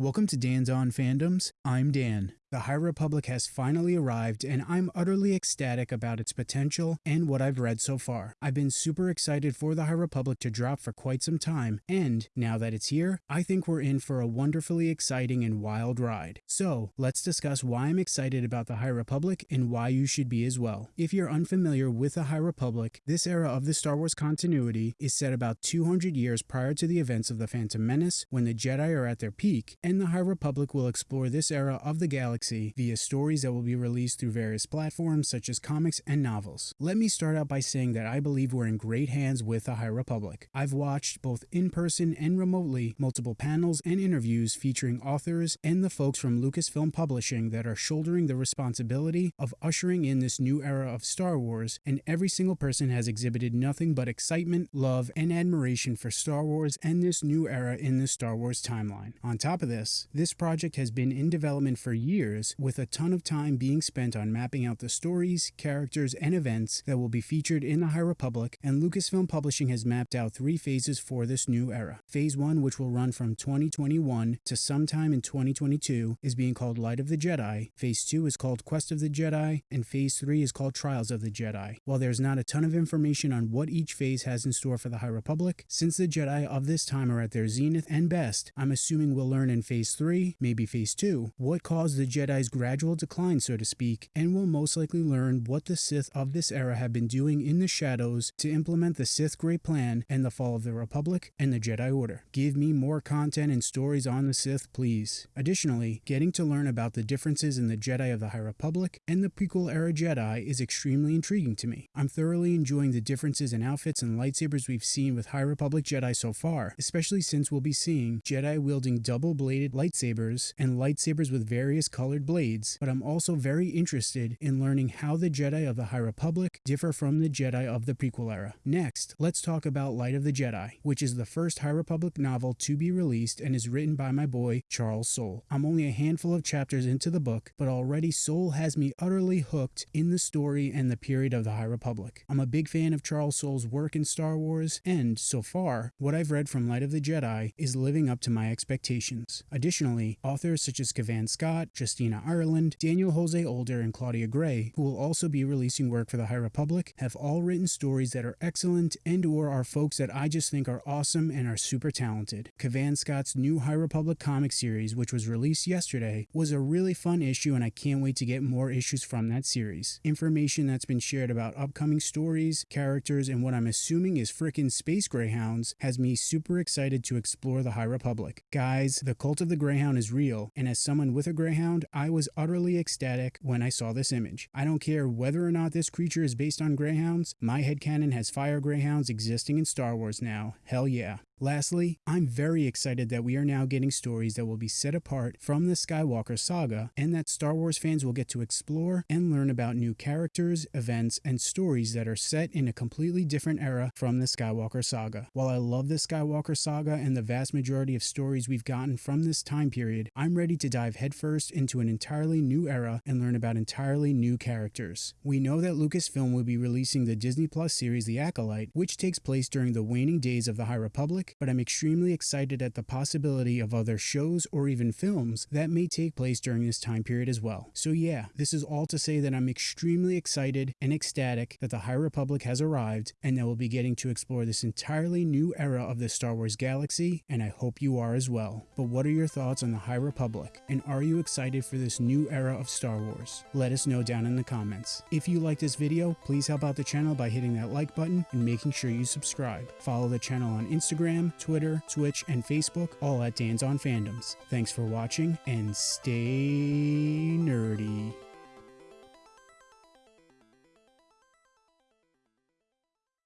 Welcome to Dan's On Fandoms. I'm Dan. The High Republic has finally arrived, and I'm utterly ecstatic about its potential and what I've read so far. I've been super excited for the High Republic to drop for quite some time, and now that it's here, I think we're in for a wonderfully exciting and wild ride. So, let's discuss why I'm excited about the High Republic and why you should be as well. If you're unfamiliar with the High Republic, this era of the Star Wars continuity is set about 200 years prior to the events of the Phantom Menace when the Jedi are at their peak, and the High Republic will explore this era of the galaxy galaxy via stories that will be released through various platforms such as comics and novels. Let me start out by saying that I believe we're in great hands with the High Republic. I've watched both in person and remotely multiple panels and interviews featuring authors and the folks from Lucasfilm Publishing that are shouldering the responsibility of ushering in this new era of Star Wars, and every single person has exhibited nothing but excitement, love, and admiration for Star Wars and this new era in the Star Wars timeline. On top of this, this project has been in development for years years, with a ton of time being spent on mapping out the stories, characters, and events that will be featured in the High Republic, and Lucasfilm Publishing has mapped out three phases for this new era. Phase 1, which will run from 2021 to sometime in 2022, is being called Light of the Jedi, Phase 2 is called Quest of the Jedi, and Phase 3 is called Trials of the Jedi. While there's not a ton of information on what each phase has in store for the High Republic, since the Jedi of this time are at their zenith and best, I'm assuming we'll learn in Phase 3, maybe Phase 2, what caused the Jedi's gradual decline, so to speak, and will most likely learn what the Sith of this era have been doing in the shadows to implement the Sith Great Plan and the fall of the Republic and the Jedi Order. Give me more content and stories on the Sith, please. Additionally, getting to learn about the differences in the Jedi of the High Republic and the prequel era Jedi is extremely intriguing to me. I'm thoroughly enjoying the differences in outfits and lightsabers we've seen with High Republic Jedi so far, especially since we'll be seeing Jedi wielding double bladed lightsabers and lightsabers with various colors colored blades, but I'm also very interested in learning how the Jedi of the High Republic differ from the Jedi of the prequel era. Next, let's talk about Light of the Jedi, which is the first High Republic novel to be released and is written by my boy Charles Soule. I'm only a handful of chapters into the book, but already Soule has me utterly hooked in the story and the period of the High Republic. I'm a big fan of Charles Soule's work in Star Wars, and so far, what I've read from Light of the Jedi is living up to my expectations. Additionally, authors such as Cavan Scott, Justine Christina Ireland, Daniel Jose Older, and Claudia Gray, who will also be releasing work for the High Republic, have all written stories that are excellent and or are folks that I just think are awesome and are super talented. Cavan Scott's new High Republic comic series, which was released yesterday, was a really fun issue and I can't wait to get more issues from that series. Information that's been shared about upcoming stories, characters, and what I'm assuming is frickin' space greyhounds has me super excited to explore the High Republic. Guys, the cult of the greyhound is real, and as someone with a greyhound, I was utterly ecstatic when I saw this image. I don't care whether or not this creature is based on greyhounds, my headcanon has fire greyhounds existing in Star Wars now. Hell yeah. Lastly, I'm very excited that we are now getting stories that will be set apart from the Skywalker saga and that Star Wars fans will get to explore and learn about new characters, events, and stories that are set in a completely different era from the Skywalker saga. While I love the Skywalker saga and the vast majority of stories we've gotten from this time period, I'm ready to dive headfirst into an entirely new era and learn about entirely new characters. We know that Lucasfilm will be releasing the Disney Plus series The Acolyte, which takes place during the waning days of the High Republic but I'm extremely excited at the possibility of other shows or even films that may take place during this time period as well. So yeah, this is all to say that I'm extremely excited and ecstatic that the High Republic has arrived and that we'll be getting to explore this entirely new era of the Star Wars galaxy, and I hope you are as well. But what are your thoughts on the High Republic, and are you excited for this new era of Star Wars? Let us know down in the comments. If you like this video, please help out the channel by hitting that like button and making sure you subscribe. Follow the channel on Instagram Instagram, Twitter, Twitch, and Facebook, all at Dan's on Fandoms. Thanks for watching and stay nerdy.